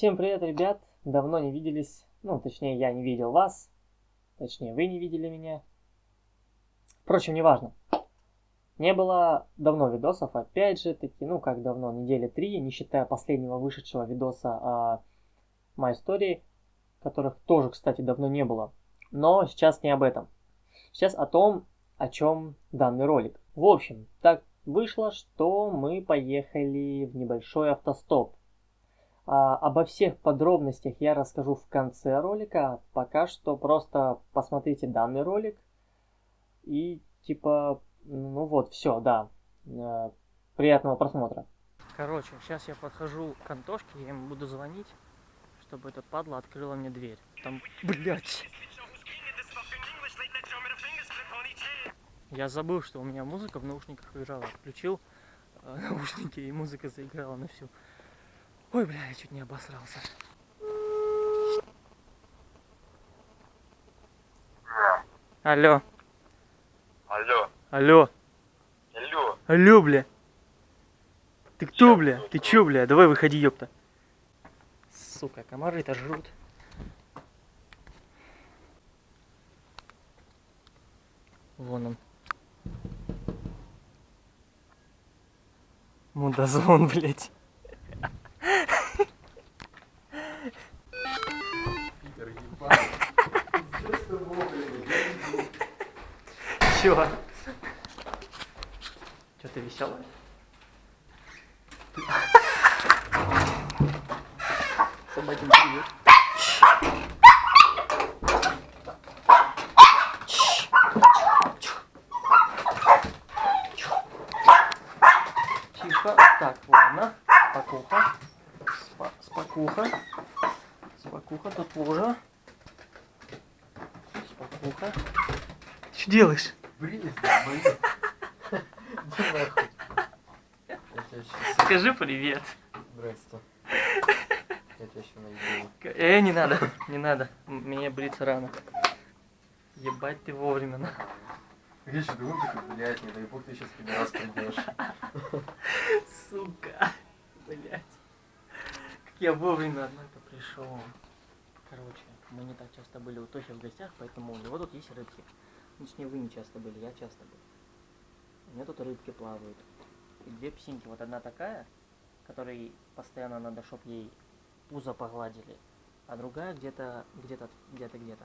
Всем привет, ребят! Давно не виделись. Ну, точнее, я не видел вас. Точнее, вы не видели меня. Впрочем, неважно. Не было давно видосов, опять же таки, ну как давно, недели три, не считая последнего вышедшего видоса о моей истории, которых тоже, кстати, давно не было. Но сейчас не об этом. Сейчас о том, о чем данный ролик. В общем, так вышло, что мы поехали в небольшой автостоп. А, обо всех подробностях я расскажу в конце ролика. Пока что просто посмотрите данный ролик. И типа, ну вот, все, да. Э, приятного просмотра. Короче, сейчас я подхожу к Антошке, я ему буду звонить, чтобы этот падла открыла мне дверь. Там, блядь. Я забыл, что у меня музыка в наушниках лежала. Включил э, наушники, и музыка заиграла на всю. Ой, бля, я чуть не обосрался. Алло. Алло. Алло. Алло. Алло, бля. Ты кто, бля? Ты чё, бля? Давай выходи, ёпта. Сука, комары-то жрут. Вон он. Мудозвон, блядь. Чё? Чё ты веселая? Собаки привет. Тихо. Так, ладно. Спокуха. Спа спокуха. Спокуха, тут тоже. Спокуха. Что делаешь? Щас... Скажи привет. Найду. Э, не надо, не надо. Мне бриться рано. Ебать ты вовремя. на. Я еще думал, такой, блядь, не дай бог ты сейчас тебе раз придешь. Сука. Блять. Как я вовремя, однако, пришел. Короче, мы не так часто были у Тохи в гостях, поэтому у него тут есть рыбки. Ну, Точнее, вы не часто были, я часто был. У меня тут рыбки плавают. И две псинки. Вот одна такая, которой постоянно надо, чтоб ей пузо погладили. А другая где-то, где-то, где-то, где-то.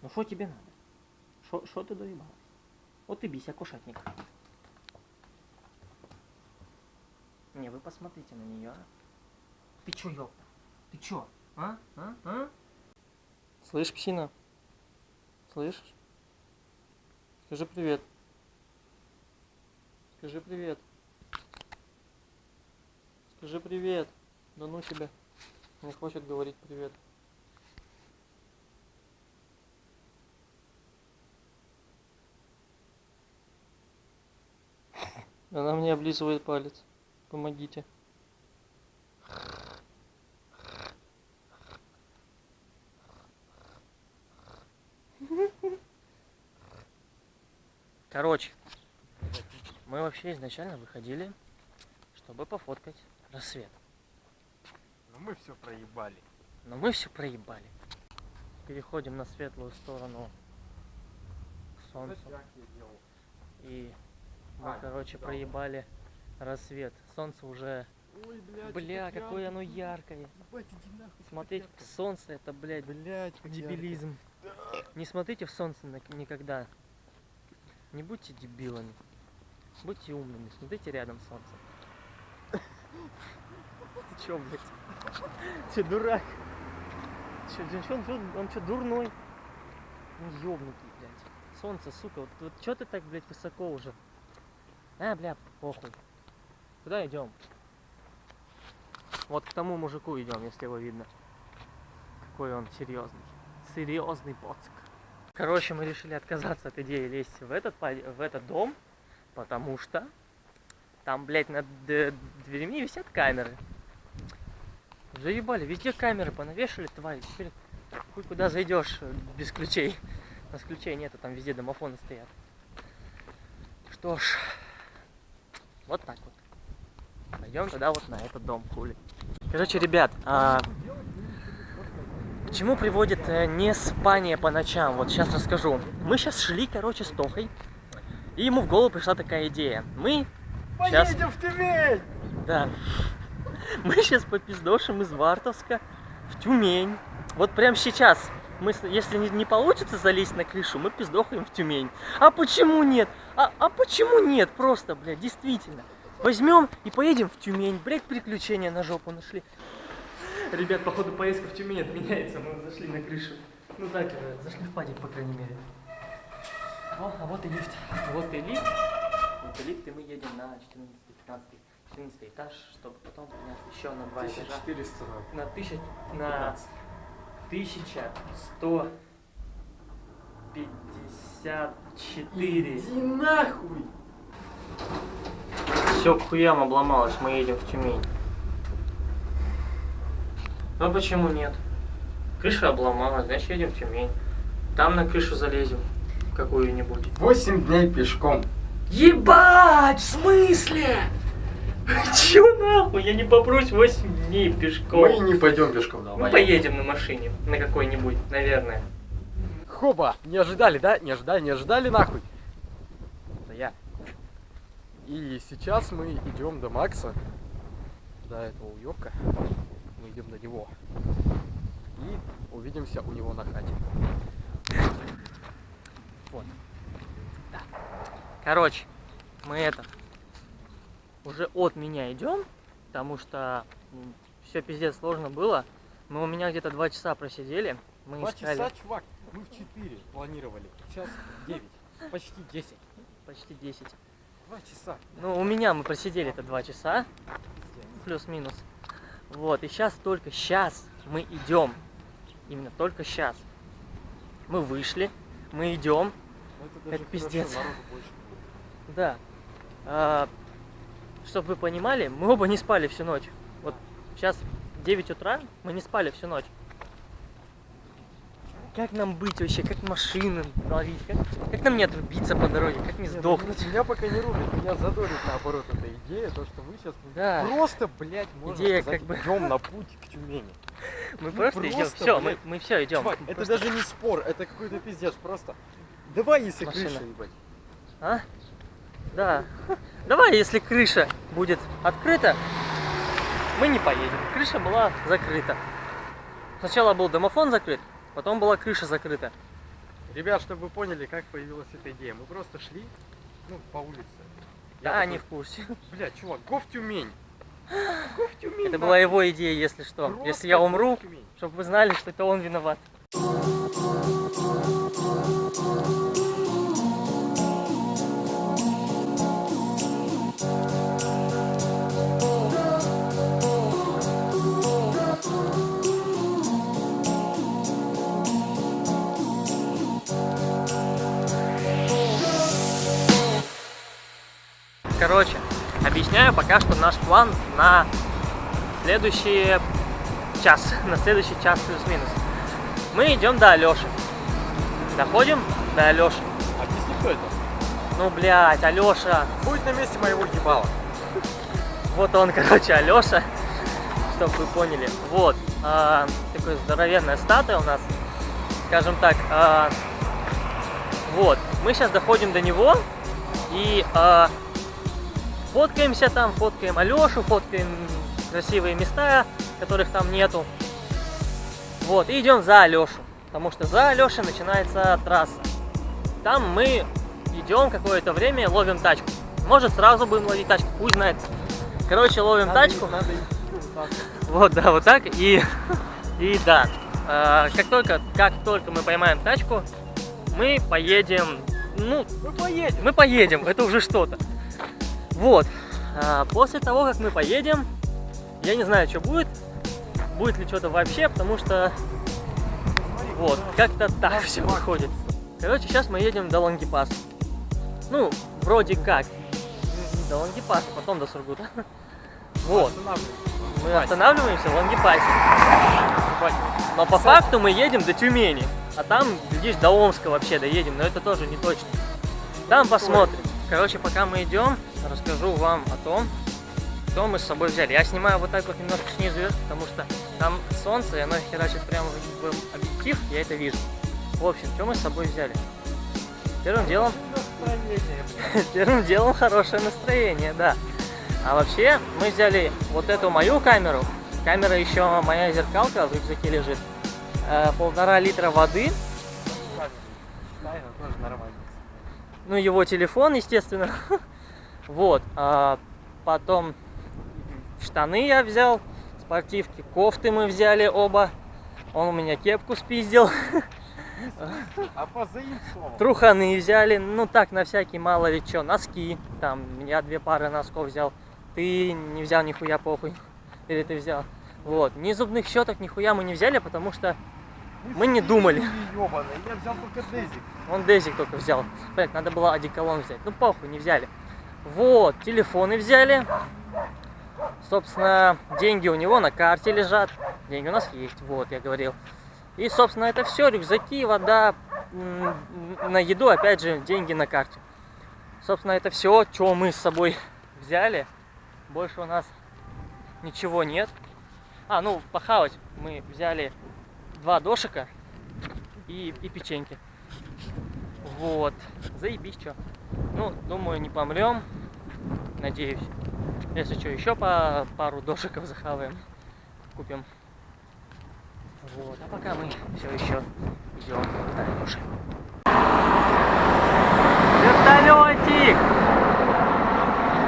Ну что тебе надо? Что ты доебалась? Вот и бися, кошатник. Не, вы посмотрите на нее, а. Ты чё, ёпта? Ты чё? А? А? А? Слышь, псина? Слышишь? Скажи привет. Скажи привет. Скажи привет. Да ну тебя. Не хочет говорить привет. Она мне облизывает палец. Помогите. Короче, мы вообще изначально выходили, чтобы пофоткать рассвет. Но мы все проебали. Но мы все проебали. Переходим на светлую сторону солнца. И мы, А, короче, да. проебали рассвет. Солнце уже... Ой, блядь. Бля, какое оно яркое. Ебать, нахуй. Смотреть в солнце, это, блядь, Блядь, дебилизм. Не смотрите в солнце никогда. Не будьте дебилами. Будьте умными. Смотрите рядом солнце. Ты чё, блядь? Че, дурак? Че, он, он чё, дурной? Он ёбнутый, блядь. Солнце, сука, вот, вот чё ты так, блядь, высоко уже? А, бля, похуй. Куда идем? Вот к тому мужику идем, если его видно. Какой он серьезный. Серьезный поцк. Короче, мы решили отказаться от идеи лезть в этот, в этот дом, потому что там, блядь, над д- дверями висят камеры. Заебали, везде камеры понавешали, твари. Теперь хуй куда зайдешь э, без ключей. У нас ключей нету, там везде домофоны стоят. Что ж, вот так вот. Пойдем тогда вот на этот дом, хули. Короче, ребят, а, к чему приводит э, не спание по ночам? Вот сейчас расскажу. Мы сейчас шли, короче, с Тохой, и ему в голову пришла такая идея. Мы сейчас... Поедем в Тюмень! Да. Мы сейчас попиздошим из Вартовска в Тюмень. Вот прямо сейчас. Мы, если не, не получится залезть на крышу, мы пиздохаем в Тюмень. А почему нет? А, а почему нет? Просто, блядь, действительно. Возьмем и поедем в Тюмень. Блядь, приключения на жопу нашли. Ребят, походу поездка в Тюмень отменяется. Мы зашли на крышу. Ну так, зашли в падик, по крайней мере. О, а вот и лифт. Вот и лифт. Вот и лифт, и мы едем на 14-15 14 этаж, чтобы потом подняться еще на два этажа. 1400 На тысяч... На 1154. Иди нахуй! Все к хуям обломалось, мы едем в Тюмень. Ну почему нет? Крыша обломалась, значит едем в Тюмень. Там на крышу залезем какую-нибудь. 8 дней пешком. Ебать, в смысле? Чё нахуй? Я не попрусь 8 дней пешком. Мы не пойдем пешком, Мы давай. поедем на машине, на какой-нибудь, наверное. Хоба! Не ожидали, да? Не ожидали, не ожидали нахуй. Это я. И сейчас мы идем до Макса, до этого уёбка. Идем до него. И увидимся у него на хате. Вот. Короче, мы это уже от меня идем, потому что все пиздец сложно было. Мы у меня где-то два часа просидели. Мы Два искали часа, чувак. Мы в 4 планировали. Сейчас 9. Почти 10. почти 10. Два часа. Ну, у меня мы просидели это два часа, плюс-минус. Вот, и сейчас только сейчас мы идем. Именно только сейчас. Мы вышли, мы идем, Ну, это Это пиздец. да. чтобы вы понимали, мы оба не спали всю ночь. Вот сейчас 9 утра, мы не спали всю ночь. Как нам быть вообще? Как машины ловить? Как, как нам не отрубиться по дороге? Как не Не, ну, сдохнуть? Меня пока не рубит, меня задорит наоборот эта идея, то что вы сейчас Да, просто, блядь, можно Идея сказать, как бы- идем на путь к Тюмени. мы ну просто идем. просто, Все, мы, мы все идем. Чувак, это даже не спор, это какой-то пиздец, просто. Давай, если Машина. крыша, ебать. А? Да. Давай, если крыша будет открыта, мы не поедем. Крыша была закрыта. Сначала был домофон закрыт, потом была крыша закрыта. Ребят, чтобы вы поняли, как появилась эта идея. Мы просто шли, ну, по улице. Я Да, такой, они в курсе. Блядь, чувак, го в Тюмень. Го в Тюмень. Это была его идея, если что. Просто Если я умру, чтобы вы знали, что это он виноват. Короче, объясняю пока что наш план на следующий час, на следующий час плюс-минус. Мы идем до Алёши. Доходим до Алёши. Объясни, кто это? Ну, блядь, Алёша. Будет на месте моего ебала. Вот он, короче, Алёша. Чтобы вы поняли. Вот. а, такая здоровенная статуя у нас. Скажем так. а, вот. Мы сейчас доходим до него. И а, фоткаемся там, фоткаем Алёшу, фоткаем красивые места, которых там нету. Вот, и идем за Алёшу. Потому что за Алёшей начинается трасса. Там мы идем какое-то время, ловим тачку. Может сразу будем ловить тачку, хуй знает. Короче, ловим Надо тачку. Надо вот да, вот так. И, и да, э, как только, как только мы поймаем тачку, мы поедем, ну, Мы поедем. мы поедем, это уже что-то. Вот, А, после того, как мы поедем, я не знаю, что будет, будет ли что-то вообще, потому что, вот, как-то так все выходит. Короче, сейчас мы едем до Лангипаса. Ну, вроде как. До Лангипаса, потом до Сургута. Вот, мы останавливаемся в Лангипасе. Ебать. Но по факту мы едем до Тюмени. А там, глядишь, до Омска вообще доедем, но это тоже не точно. Там посмотрим. Короче, пока мы идем, расскажу вам о том, что мы с собой взяли. Я снимаю вот так вот немножко снизу потому что там солнце, и оно херачит прямо в объектив, я это вижу. В общем, что мы с собой взяли? Первым делом, первым делом хорошее настроение, да. А вообще, мы взяли вот эту мою камеру, камера еще моя зеркалка в рюкзаке лежит, э, полтора литра воды, тоже нормально. Ну его телефон, естественно, вот, а потом штаны я взял, спортивки, кофты мы взяли оба, он у меня кепку спиздил, А позаимствовал. труханы взяли, ну так, на всякий, мало ли что, носки, там, я две пары носков взял, ты не взял нихуя, похуй, или ты взял, вот, ни зубных щеток, нихуя мы не взяли, потому что Мы не думали. Ёбаный, я взял только дезик. Он Дезик только взял. Блять, надо было одеколон взять. Ну похуй, не взяли. Вот, телефоны взяли. Собственно, деньги у него на карте лежат. Деньги у нас есть, вот, я говорил. И, собственно, это все. Рюкзаки, вода, на еду, опять же, деньги на карте. Собственно, это все, что мы с собой взяли. Больше у нас ничего нет. А, ну, похавать мы взяли два дошика и, и печеньки. Вот. Заебись, что. Ну, думаю, не помрем. Надеюсь. Если что, еще по пару дошиков захаваем. Купим. Вот. А пока мы все еще идем на Леши. Вертолетик!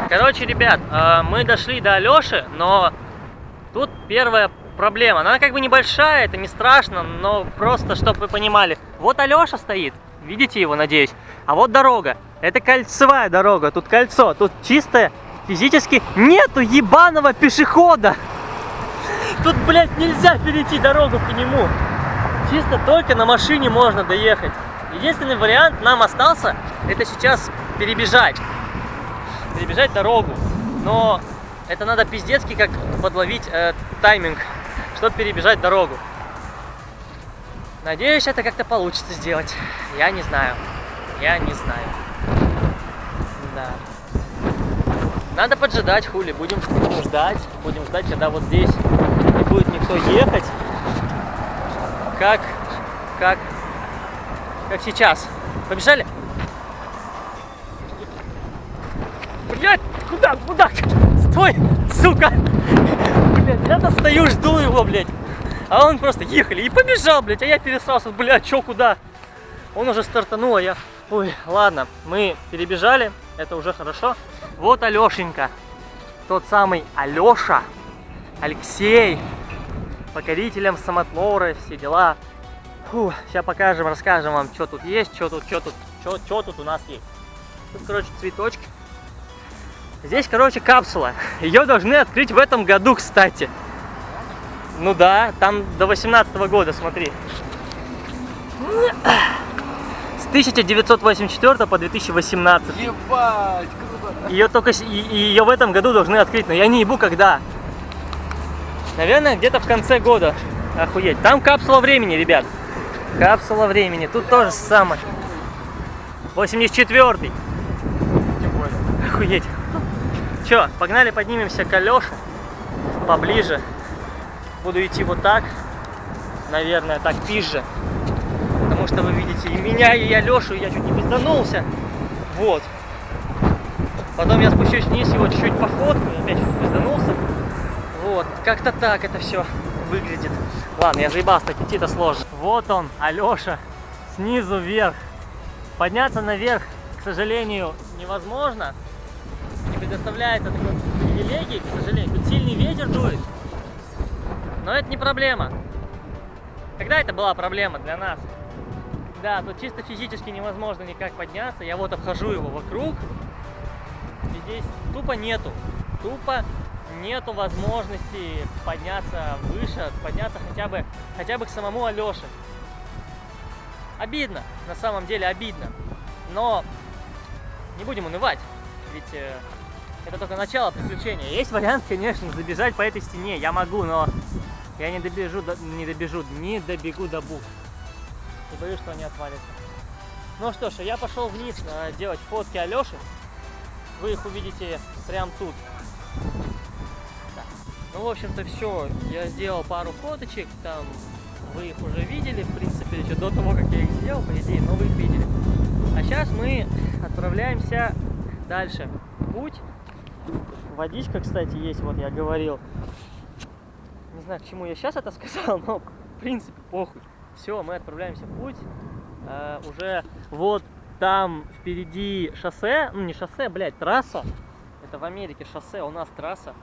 Короче, ребят, э, мы дошли до Алёши, но тут первая проблема. Она как бы небольшая, это не страшно, но просто, чтобы вы понимали. Вот Алёша стоит, видите его, надеюсь. А вот дорога. Это кольцевая дорога, тут кольцо, тут чистое, физически нету ебаного пешехода. Тут, блядь, нельзя перейти дорогу по нему. Чисто только на машине можно доехать. Единственный вариант нам остался, это сейчас перебежать. Перебежать дорогу. Но это надо пиздецки как подловить э, тайминг, чтобы перебежать дорогу. Надеюсь, это как-то получится сделать. Я не знаю. Я не знаю. Да. Надо поджидать, хули. Будем, будем ждать. Будем ждать, когда вот здесь не будет никто ехать. Как, как, как сейчас. Побежали? Блять, куда, куда? Стой, сука! Блять, я-то стою, жду его, блядь. А он просто ехали и побежал, блядь, а я пересрался, блядь, чё, куда? Он уже стартанул, а я... Ой, ладно, мы перебежали, это уже хорошо. Вот Алешенька, тот самый Алеша, Алексей, покорителем самотлоры, все дела. Фу, сейчас покажем, расскажем вам, что тут есть, что тут, что тут, что тут у нас есть. Тут, короче, цветочки. Здесь, короче, капсула. Ее должны открыть в этом году, кстати. Ну да, там до 18 года, смотри. С 1984 по 2018. Ебать, круто. Ее только ее в этом году должны открыть, но я не ебу когда. Наверное, где-то в конце года. Охуеть. Там капсула времени, ребят. Капсула времени. Тут тоже самое. 84-й. Тем более. Охуеть. Че, погнали поднимемся к Алёше. Поближе. Буду идти вот так. Наверное, так пизже. Потому что вы видите и меня, и Алёшу, и я чуть не пизданулся. Вот. Потом я спущусь вниз, его чуть-чуть пофоткаю, опять чуть пизданулся. Вот, как-то так это все выглядит. Ладно, я заебался, так идти-то сложно. Вот он, Алёша, снизу вверх. Подняться наверх, к сожалению, невозможно. Предоставляется такой привилегии, к сожалению. Тут сильный ветер дует. Но это не проблема. Когда это была проблема для нас? Да, тут чисто физически невозможно никак подняться. Я вот обхожу его вокруг. И здесь тупо нету. Тупо нету возможности подняться выше, подняться хотя бы, хотя бы к самому Алёше. Обидно, на самом деле обидно. Но не будем унывать, ведь э, это только начало приключения. Есть вариант, конечно, забежать по этой стене. Я могу, но я не добежу, до- не добежу, не добегу до бух. И боюсь, что они отвалятся. Ну что ж, я пошел вниз э, делать фотки Алёши. Вы их увидите прямо тут. Ну, в общем-то, все. Я сделал пару фоточек, там вы их уже видели, в принципе, еще до того, как я их сделал, по идее, но вы их видели. А сейчас мы отправляемся дальше. Путь. Водичка, кстати, есть, вот я говорил. Не знаю, к чему я сейчас это сказал, но в принципе похуй. Все, мы отправляемся в путь. Э, уже вот там впереди шоссе, ну не шоссе, блядь, трасса. Это в Америке шоссе, у нас трасса.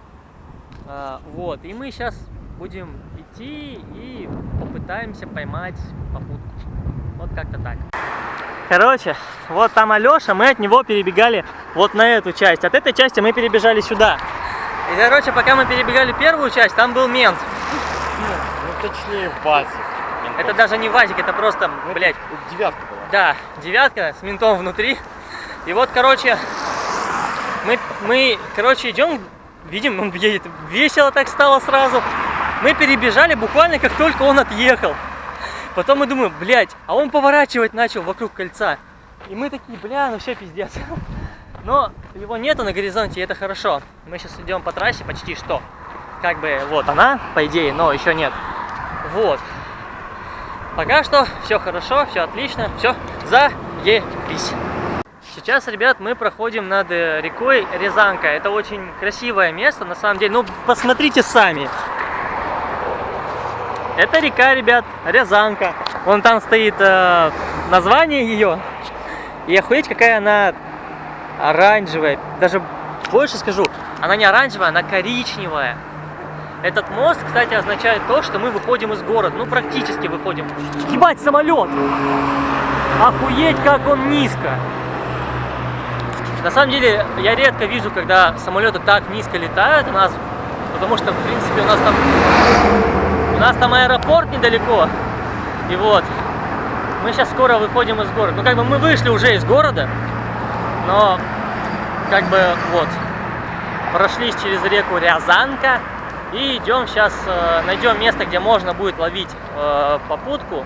А, вот, и мы сейчас будем идти и попытаемся поймать попутку. Вот как-то так. Короче, вот там Алеша, мы от него перебегали вот на эту часть. От этой части мы перебежали сюда. И, короче, пока мы перебегали первую часть, там был мент. Ну, точнее, Вазик. Это даже не Вазик, это просто, Ну, блядь, это Девятка была. Да, девятка с ментом внутри. И вот, короче, мы, мы короче, идем, видим, он едет. Весело так стало сразу. Мы перебежали буквально, как только он отъехал. Потом мы думаем, блядь, а он поворачивать начал вокруг кольца. И мы такие, бля, ну все, пиздец. Но его нету на горизонте, и это хорошо. Мы сейчас идем по трассе почти что. Как бы вот она, по идее, но еще нет. Вот. Пока что все хорошо, все отлично, все заебись. Сейчас, ребят, мы проходим над э, рекой Рязанка. Это очень красивое место, на самом деле. Ну, посмотрите сами. Это река, ребят, Рязанка. Вон там стоит э, название ее. И охуеть, какая она оранжевая. Даже больше скажу, она не оранжевая, она коричневая. Этот мост, кстати, означает то, что мы выходим из города. Ну, практически выходим. Ебать, самолет! Охуеть, как он низко! На самом деле, я редко вижу, когда самолеты так низко летают у нас, потому что, в принципе, у нас там, у нас там аэропорт недалеко. И вот, мы сейчас скоро выходим из города. Ну, как бы мы вышли уже из города, но, как бы, вот, прошлись через реку Рязанка и идем сейчас, э, найдем место, где можно будет ловить э, попутку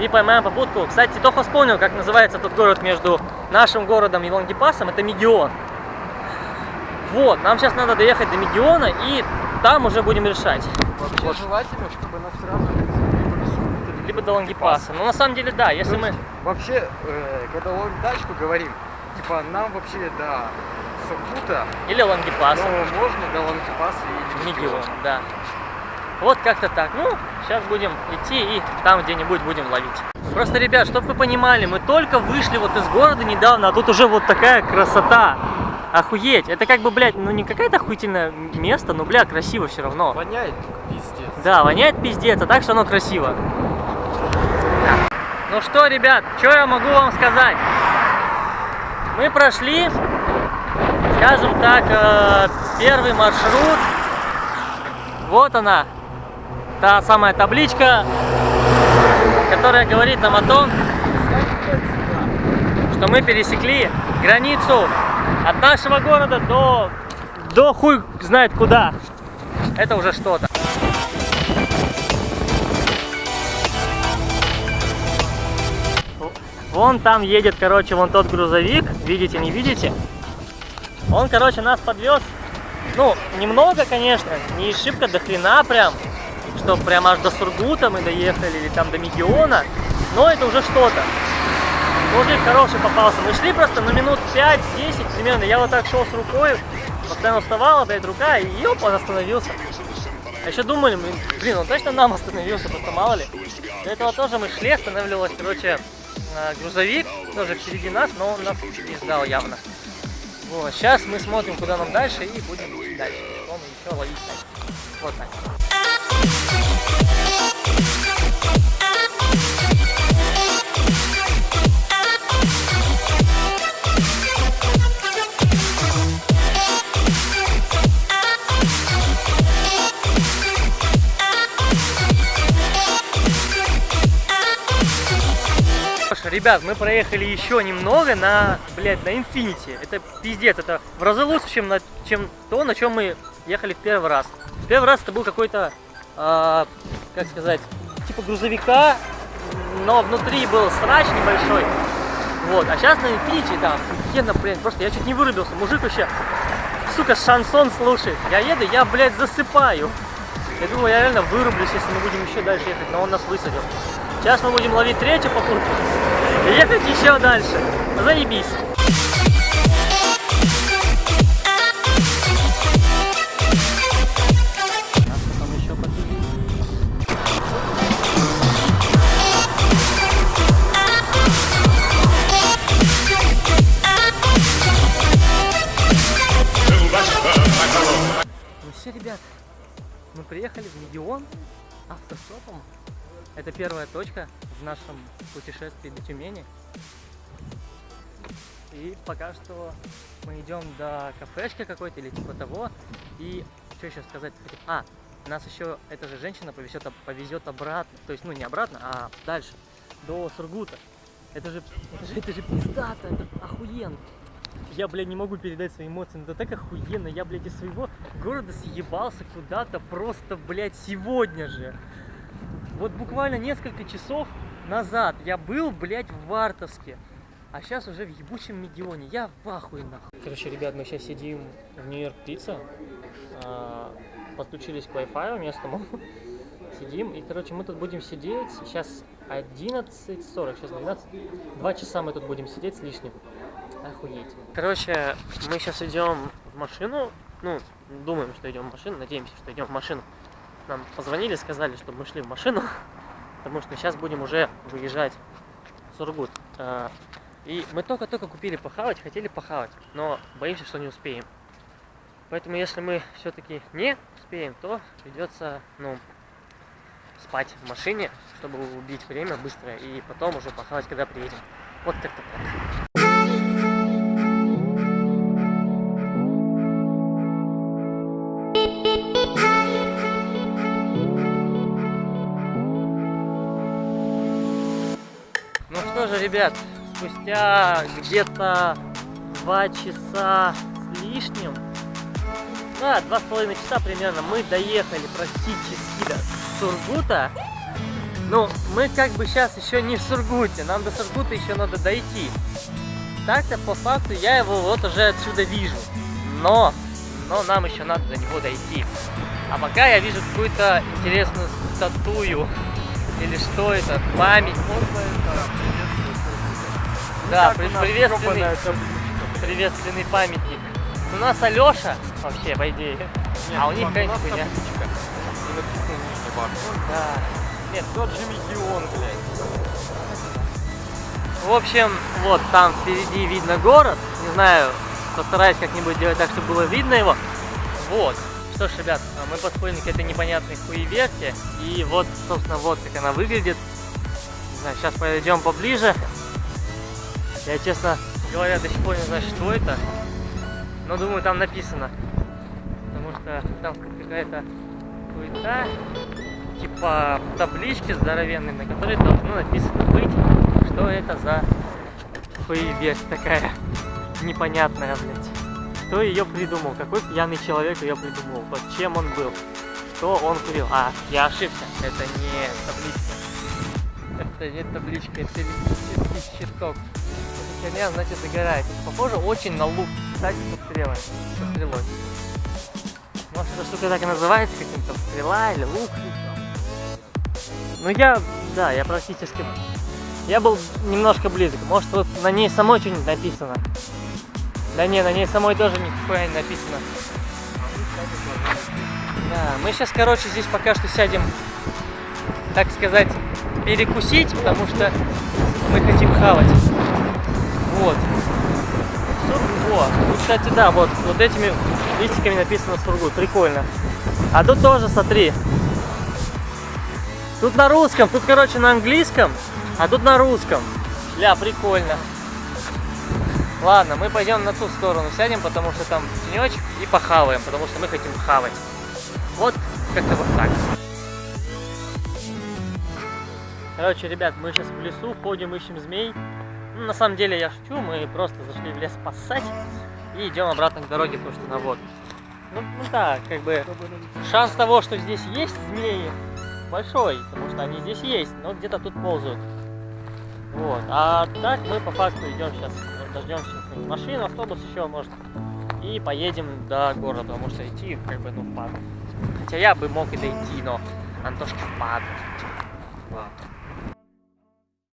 и поймаем попутку. Кстати, только вспомнил, как называется тот город между нашим городом и Лангепасом, это Мегион. Вот, нам сейчас надо доехать до Мегиона и там уже будем решать. Вообще Вот. желательно, чтобы нас сразу либо до Сургута, Либо до Лангепаса. Но на самом деле, да, если мы... Вообще, э, когда ловим тачку, говорим, типа, нам вообще до Сургута, Или Лангепаса. но можно до Лангепаса или Мегион, да. Вот как-то так. Ну, сейчас будем идти и там где-нибудь будем ловить. Просто, ребят, чтобы вы понимали, мы только вышли вот из города недавно, а тут уже вот такая красота. Охуеть. Это как бы, блядь, ну не какое-то охуительное место, но, бля, красиво все равно. Воняет пиздец. Да, воняет пиздец, а так что оно красиво. Ну что, ребят, что я могу вам сказать? Мы прошли, скажем так, э, первый маршрут. Вот она, та самая табличка, которая говорит нам о том, что мы пересекли границу от нашего города до, до хуй знает куда. Это уже что-то. Вон там едет, короче, вон тот грузовик. Видите, не видите? Он, короче, нас подвез. Ну, немного, конечно, не шибко до хрена прям, что прям аж до Сургута мы доехали или там до Мегиона. Но это уже что-то. Мужик хороший попался. Мы шли просто на минут 5-10 примерно. Я вот так шел с рукой, постоянно вставала, блядь, рука, и ёп, он остановился. А еще думали, блин, он точно нам остановился, просто мало ли. До этого тоже мы шли, останавливалась, короче, э, грузовик, тоже впереди нас, но он нас не ждал явно. Вот, сейчас мы смотрим, куда нам дальше, и будем дальше. Мы еще ловить. Вот так. Ребят, мы проехали еще немного на, блядь, на Infinity. Это пиздец, это в разы лучше, чем, на, чем то, на чем мы ехали в первый раз. В первый раз это был какой-то, а, как сказать, типа грузовика, но внутри был срач небольшой. Вот, а сейчас на Infinity там, офигенно, блядь, просто я чуть не вырубился. Мужик вообще сука, шансон слушает. Я еду, я, блядь, засыпаю. Я думаю, я реально вырублюсь, если мы будем еще дальше ехать, но он нас высадил. Сейчас мы будем ловить третью попутку ехать еще дальше. Заебись. Ну все, ребят, мы приехали в Мегион автостопом. Это первая точка в нашем путешествии до Тюмени. И пока что мы идем до кафешки какой-то или типа того. И что еще сказать? А, нас еще эта же женщина повезет, повезет обратно. То есть, ну не обратно, а дальше. До Сургута. Это же, это же, это же пиздато, это охуенно. Я, блядь, не могу передать свои эмоции, но это так охуенно. Я, блядь, из своего города съебался куда-то просто, блядь, сегодня же. Вот буквально несколько часов назад я был, блядь, в Вартовске. А сейчас уже в ебучем Мегионе. Я в ахуе нахуй. Короче, ребят, мы сейчас сидим в Нью-Йорк Пицца. а, Подключились к Wi-Fi местному. Сидим. И, короче, мы тут будем сидеть. Сейчас 11.40, сейчас 12. Два часа мы тут будем сидеть с лишним. Охуеть. Короче, мы сейчас идем в машину. Ну, думаем, что идем в машину, надеемся, что идем в машину. Нам позвонили, сказали, чтобы мы шли в машину, потому что сейчас будем уже выезжать в Сургут. А, И мы только-только купили похавать, хотели похавать, но боимся, что не успеем. Поэтому, если мы все-таки не успеем, то придется, ну, спать в машине, чтобы убить время быстро, и потом уже похавать, когда приедем. Вот как-то так. Что же, ребят, спустя где-то два часа с лишним, да, два с половиной часа примерно, мы доехали практически до Сургута. Ну, мы как бы сейчас еще не в Сургуте, нам до Сургута еще надо дойти. Так-то по факту я его вот уже отсюда вижу. Но, но нам еще надо до него дойти. А пока я вижу какую-то интересную статую. Или что это? Память. Да, при- приветственный, приветственный памятник. У нас Алеша вообще, по идее. а у них какая-нибудь хуйня. Да. Нет, Тот же Мегион, блядь. В общем, вот там впереди видно город. Не знаю, постараюсь как-нибудь делать так, чтобы было видно его. Вот. Что ж, ребят, а мы подходим к этой непонятной хуеверте. И вот, собственно, вот как она выглядит. Не знаю, сейчас подойдем поближе. Я, честно говоря, до сих пор не знаю, что это. Но думаю, там написано. Потому что там какая-то хуета. Типа таблички здоровенные, на которой должно написано быть, что это за хуеверь такая непонятная, блядь. Кто ее придумал? Какой пьяный человек ее придумал? Под чем он был? Что он курил? А, я ошибся. Это не табличка. Это не табличка, это электрический щиток. Херня, значит, загорает. Похоже очень на лук. Кстати, со стрелой. Со стрелой. Может, эта штука так и называется, каким-то стрела или лук. Ну, я, да, я практически... Я был немножко близок. Может, вот на ней самой что-нибудь написано. Да не, на ней самой тоже нихуя не написано. Да, мы сейчас, короче, здесь пока что сядем, так сказать, перекусить, потому что мы хотим хавать. Вот. Сургут. Тут, кстати, да, вот, вот этими листиками написано Сургут. Прикольно. А тут тоже, смотри. Тут на русском, тут, короче, на английском, а тут на русском. Ля, прикольно. Ладно, мы пойдем на ту сторону сядем, потому что там тенечек и похаваем, потому что мы хотим хавать. Вот как-то вот так. Короче, ребят, мы сейчас в лесу ходим, ищем змей. Ну, на самом деле я шучу, мы просто зашли в лес поссать и идем обратно к дороге, потому что на воду. Ну, ну да, как бы шанс того, что здесь есть змеи, большой, потому что они здесь есть, но где-то тут ползают. Вот. А так мы по факту идем сейчас, дождемся машину, автобус еще, может, и поедем до города, потому что идти как бы, ну, впад. Хотя я бы мог и дойти, но Антошки впад.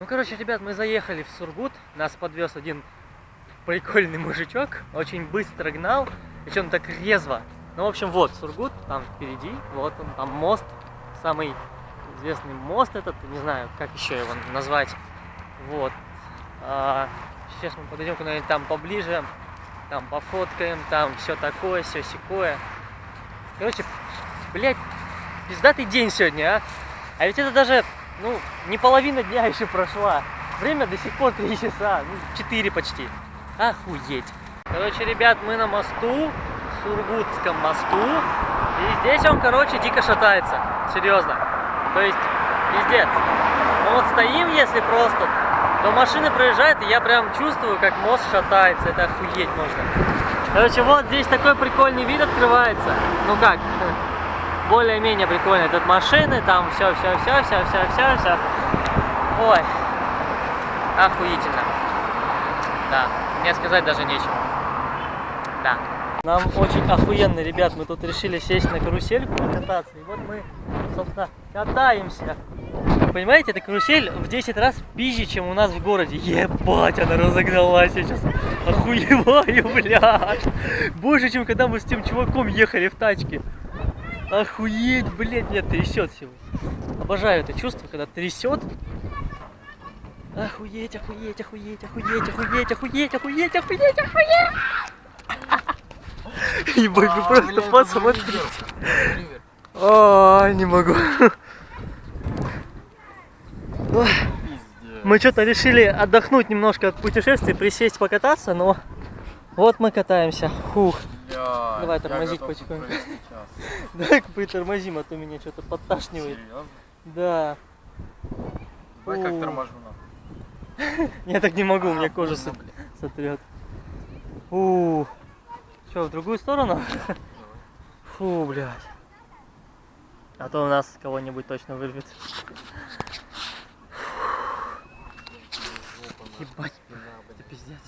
Ну, короче, ребят, мы заехали в Сургут, нас подвез один прикольный мужичок, очень быстро гнал, причем так резво. Ну, в общем, вот Сургут, там впереди, вот он, там мост, самый известный мост этот, не знаю, как еще его назвать. Вот. А, сейчас мы подойдем куда-нибудь там поближе, там пофоткаем, там все такое, все секое. Короче, блядь, пиздатый день сегодня, а? А ведь это даже, ну, не половина дня еще прошла. Время до сих пор 3 часа, ну, 4 почти. Охуеть. Короче, ребят, мы на мосту, Сургутском мосту. И здесь он, короче, дико шатается. Серьезно. То есть, пиздец. Мы вот стоим, если просто, то машины проезжают, и я прям чувствую, как мост шатается. Это охуеть можно. Короче, вот здесь такой прикольный вид открывается. Ну как, более-менее прикольный. Тут машины, там все, все, все, все, все, все, все. Ой, охуительно. Да, мне сказать даже нечего. Да. Нам очень охуенно, ребят, мы тут решили сесть на карусельку покататься. И вот мы, собственно, катаемся. Понимаете, эта карусель в 10 раз пизже, чем у нас в городе. Ебать, она разогналась, сейчас охуеваю, блядь. Больше, чем когда мы с тем чуваком ехали в тачке. Охуеть, блядь, меня трясет всего. Обожаю это чувство, когда трясет. Охуеть, охуеть, охуеть, охуеть, охуеть, охуеть, охуеть, охуеть, охуеть. Ебать, вы просто посмотрите. А, не могу. Мы что-то решили отдохнуть немножко от путешествий, присесть покататься, но вот мы катаемся. Фух. Бля, Давай тормозить потихоньку. Давай притормозим, а то меня что-то подташнивает. Серьезно? Да. Бать, как торможу нахуй. Я так не могу, у меня А, кожа сотрет. У. Что, в другую сторону? Фу, блядь. А то у нас кого-нибудь точно вырвет. Ебать, это пиздец.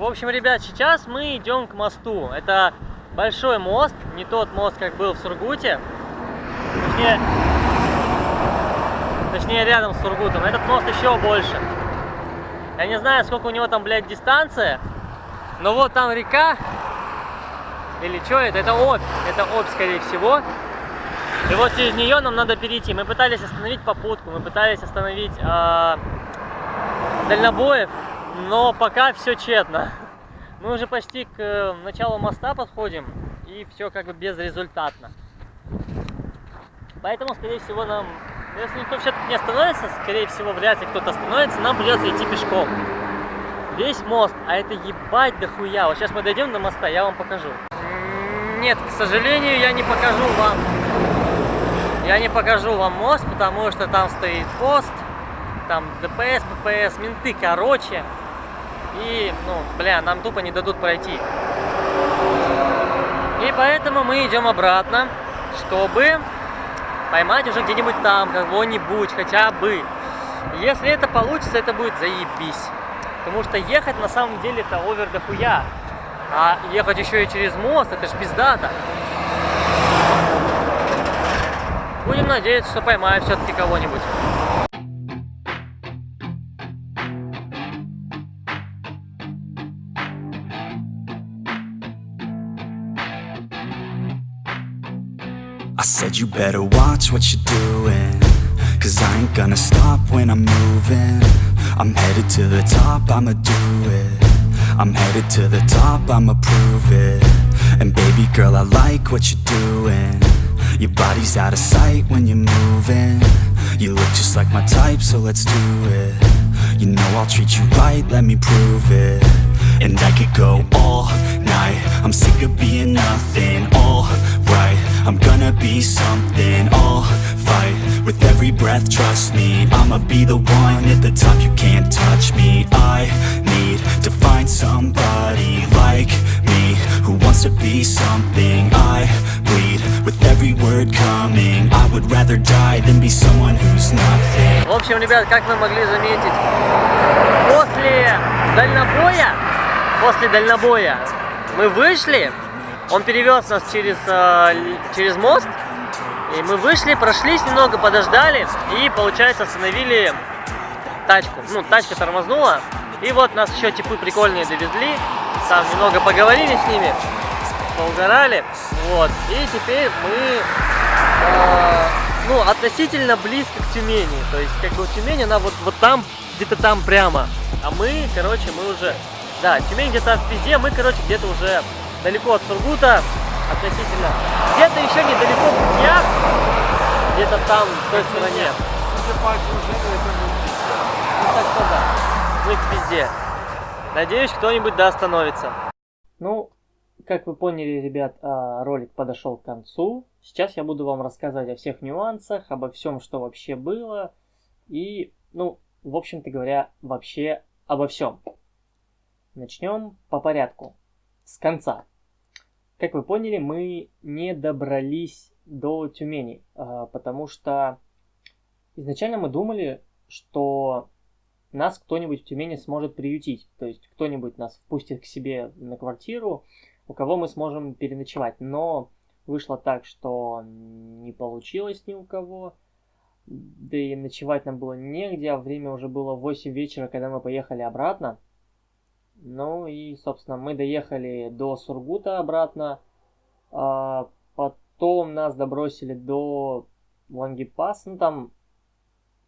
В общем, ребят, сейчас мы идем к мосту. Это большой мост, не тот мост, как был в Сургуте. Точнее, точнее рядом с Сургутом. Этот мост еще больше. Я не знаю, сколько у него там, блядь, дистанция. Но вот там река. Или что это? Это Обь. Это Обь, скорее всего. И вот через нее нам надо перейти. Мы пытались остановить попутку, мы пытались остановить а, дальнобоев, но пока все тщетно. Мы уже почти к э, началу моста подходим, и все как бы безрезультатно. Поэтому, скорее всего, нам, если никто все-таки не остановится, скорее всего, вряд ли кто-то остановится, нам придется идти пешком. Весь мост, а это ебать дохуя. Вот сейчас мы дойдем до моста, я вам покажу. Нет, к сожалению, я не покажу вам. Я не покажу вам мост, потому что там стоит пост, там ДПС, ППС, менты, короче. И, ну, бля, нам тупо не дадут пройти. И поэтому мы идем обратно, чтобы поймать уже где-нибудь там кого-нибудь, хотя бы. Если это получится, это будет заебись. Потому что ехать на самом деле это овер дохуя. А ехать еще и через мост, это ж пиздата. Будем надеяться, что поймаем все-таки кого-нибудь. I said you better watch what you're doing Cause I ain't gonna stop when I'm moving. I'm headed to the top, I'ma do it. I'm headed to the top, I'ma prove it. And baby girl, I like what you're doing. Your body's out of sight when you're moving. You look just like my type, so let's do it. You know I'll treat you right, let me prove it. And I could go all night. I'm sick of being nothing, alright I'm gonna be something, I'll fight With every breath, trust me I'ma be the one at the top, you can't touch me I need to find somebody like me Who wants to be something I bleed with every word coming I would rather die than be someone who's nothing В общем, ребят, как вы могли заметить, после дальнобоя, после дальнобоя мы вышли, Он перевез нас через, э, через мост, и мы вышли, прошлись немного, подождали, и, получается, остановили тачку. Ну, тачка тормознула, и вот нас еще типы прикольные довезли, там немного поговорили с ними, поугорали, вот, и теперь мы, э, ну, относительно близко к Тюмени, то есть, как бы Тюмень, она вот, вот там, где-то там прямо, а мы, короче, мы уже, да, Тюмень где-то в пизде, мы, короче, где-то уже далеко от Сургута, относительно, где-то еще недалеко в Путьях, где-то там, в той стороне. Судя по окружению, это не Ну, так что да, мы в пизде. Надеюсь, кто-нибудь да остановится. Ну, как вы поняли, ребят, а, ролик подошел к концу. Сейчас я буду вам рассказывать о всех нюансах, обо всем, что вообще было. И, ну, в общем-то говоря, вообще обо всем. Начнем по порядку. С конца. Как вы поняли, мы не добрались до Тюмени, а, потому что изначально мы думали, что нас кто-нибудь в Тюмени сможет приютить. То есть кто-нибудь нас впустит к себе на квартиру, у кого мы сможем переночевать. Но вышло так, что не получилось ни у кого. Да и ночевать нам было негде, а время уже было 8 вечера, когда мы поехали обратно. Ну и, собственно, мы доехали до Сургута обратно. А потом нас добросили до Лангипаса. Ну там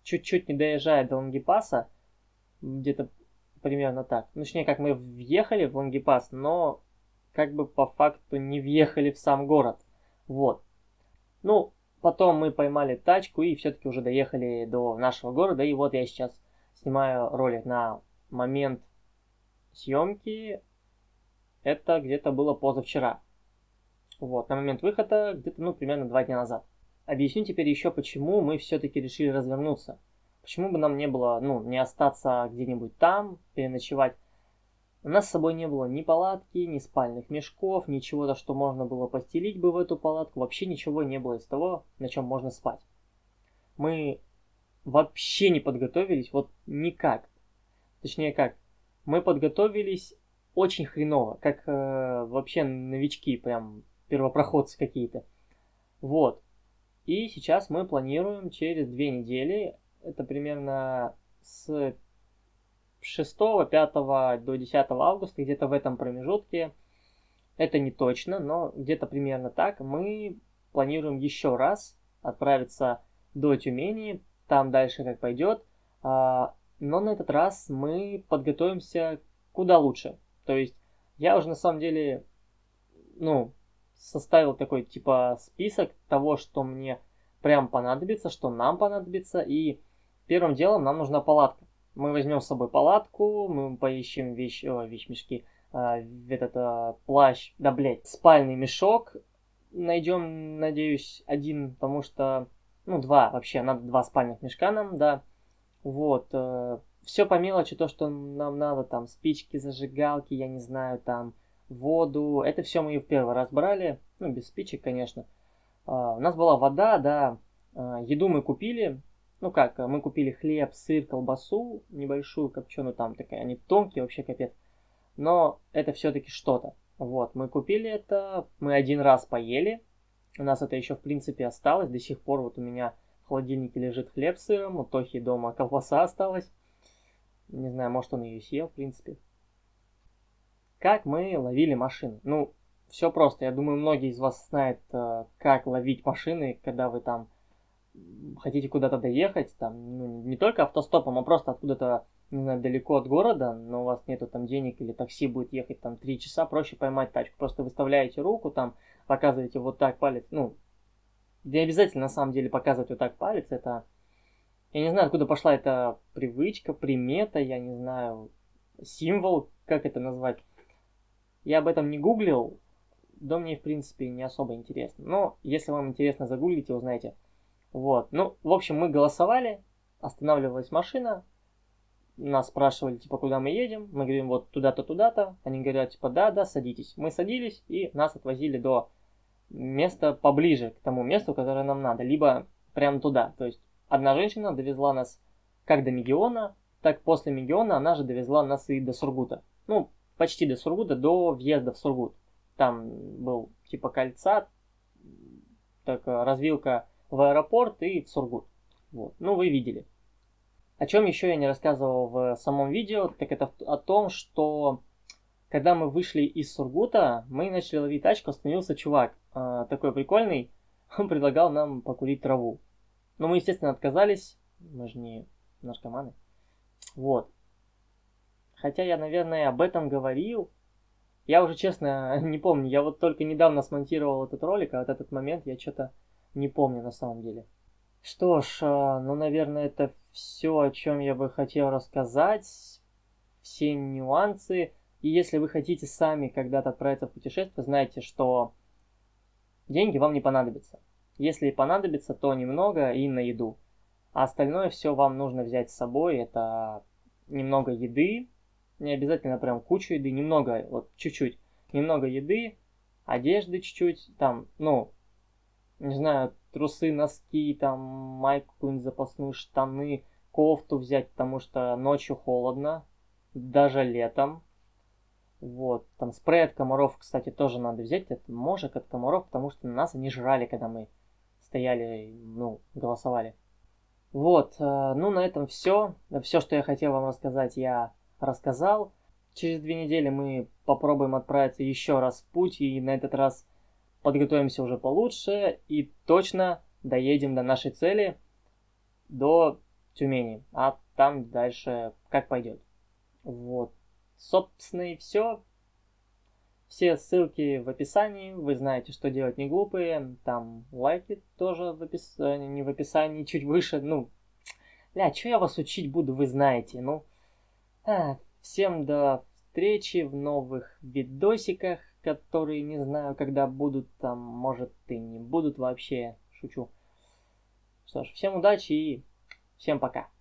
чуть-чуть не доезжая до Лангипаса где-то примерно так. Ну, точнее, как мы въехали в Лангипас, но как бы по факту не въехали в сам город. Вот. Ну, потом мы поймали тачку и все-таки уже доехали до нашего города. И вот я сейчас снимаю ролик на момент съемки. Это где-то было позавчера. Вот, на момент выхода где-то, ну, примерно два дня назад. Объясню теперь еще, почему мы все-таки решили развернуться. Почему бы нам не было, ну, не остаться где-нибудь там, переночевать? У нас с собой не было ни палатки, ни спальных мешков, ничего-то, что можно было постелить бы в эту палатку. Вообще ничего не было из того, на чем можно спать. Мы вообще не подготовились, вот никак. Точнее как, мы подготовились очень хреново, как э, вообще новички, прям первопроходцы какие-то. Вот. И сейчас мы планируем через две недели это примерно с 6, 5 до 10 августа, где-то в этом промежутке. Это не точно, но где-то примерно так. Мы планируем еще раз отправиться до Тюмени, там дальше как пойдет. Но на этот раз мы подготовимся куда лучше. То есть я уже на самом деле, ну, составил такой типа список того, что мне прям понадобится, что нам понадобится, и Первым делом нам нужна палатка. Мы возьмем с собой палатку, мы поищем вещь, о, вещмешки, э, этот э, плащ, да блять, спальный мешок. Найдем, надеюсь, один, потому что, ну, два вообще, надо два спальных мешка нам, да. Вот, э, все по мелочи, то, что нам надо, там, спички, зажигалки, я не знаю, там, воду. Это все мы в первый раз брали, ну, без спичек, конечно. Э, у нас была вода, да, э, еду мы купили, ну как, мы купили хлеб, сыр, колбасу небольшую, копченую, там такая, они тонкие, вообще капец. Но это все-таки что-то. Вот, мы купили это, мы один раз поели. У нас это еще, в принципе, осталось. До сих пор вот у меня холодильнике лежит хлеб с сыром, у Тохи дома колбаса осталась. Не знаю, может он ее съел, в принципе. Как мы ловили машины? Ну, все просто. Я думаю, многие из вас знают, э, как ловить машины, когда вы там хотите куда-то доехать, там, ну, не только автостопом, а просто откуда-то, не знаю, далеко от города, но у вас нету там денег или такси будет ехать там 3 часа, проще поймать тачку. Просто выставляете руку, там, показываете вот так палец, ну, не обязательно на самом деле показывать вот так палец, это, я не знаю, откуда пошла эта привычка, примета, я не знаю, символ, как это назвать. Я об этом не гуглил, да мне, в принципе, не особо интересно. Но, если вам интересно, загуглите, узнаете. Вот. Ну, в общем, мы голосовали, останавливалась машина, нас спрашивали, типа, куда мы едем, мы говорим, вот туда-то, туда-то, они говорят, типа, да, да, садитесь. Мы садились, и нас отвозили до места поближе к тому месту, которое нам надо, либо прямо туда. То есть, одна женщина довезла нас как до Мегиона, так после Мегиона она же довезла нас и до Сургута. Ну, почти до Сургута, до въезда в Сургут. Там был типа кольца, так, развилка в аэропорт и в Сургут. Вот. Ну, вы видели. О чем еще я не рассказывал в самом видео, так это о том, что когда мы вышли из Сургута, мы начали ловить тачку, остановился чувак, э, такой прикольный, он предлагал нам покурить траву. Но мы, естественно, отказались, мы же не наркоманы. Вот. Хотя я, наверное, об этом говорил. Я уже, честно, не помню. Я вот только недавно смонтировал этот ролик, а вот этот момент я что-то не помню на самом деле. Что ж, э, ну, наверное, это все, о чем я бы хотел рассказать. Все нюансы. И если вы хотите сами когда-то отправиться в путешествие, знайте, что деньги вам не понадобятся. Если и понадобится, то немного и на еду. А остальное все вам нужно взять с собой. Это немного еды, не обязательно прям кучу еды, немного, вот чуть-чуть, немного еды, одежды чуть-чуть, там, ну, не знаю, трусы, носки, там, майку какую-нибудь запасную, штаны, кофту взять, потому что ночью холодно, даже летом. Вот, там спрей от комаров, кстати, тоже надо взять, это мошек от комаров, потому что нас они жрали, когда мы стояли, ну, голосовали. Вот, э, ну на этом все. Все, что я хотел вам рассказать, я рассказал. Через две недели мы попробуем отправиться еще раз в путь и на этот раз подготовимся уже получше и точно доедем до нашей цели, до Тюмени, а там дальше как пойдет. Вот. Собственно и все. Все ссылки в описании. Вы знаете, что делать не глупые. Там лайки тоже в описании, не в описании, чуть выше. Ну, ля, что я вас учить буду, вы знаете. Ну, а, всем до встречи в новых видосиках, которые не знаю, когда будут там, может и не будут вообще. Шучу. Что ж, всем удачи и всем пока.